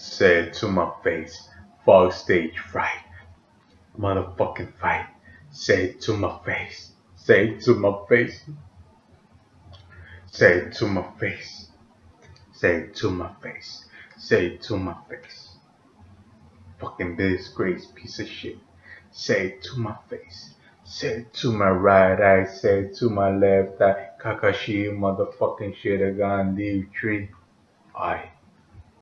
Say it to my face. Fog stage fright. Motherfucking fight. Say it to my face. Say it to my face. Say it to my face. Say it to my face. Say it to my face. Fucking disgrace piece of shit. Say it to my face. Say it to my right eye. Say it to my left eye. Kakashi motherfucking shit. A Leave tree. I.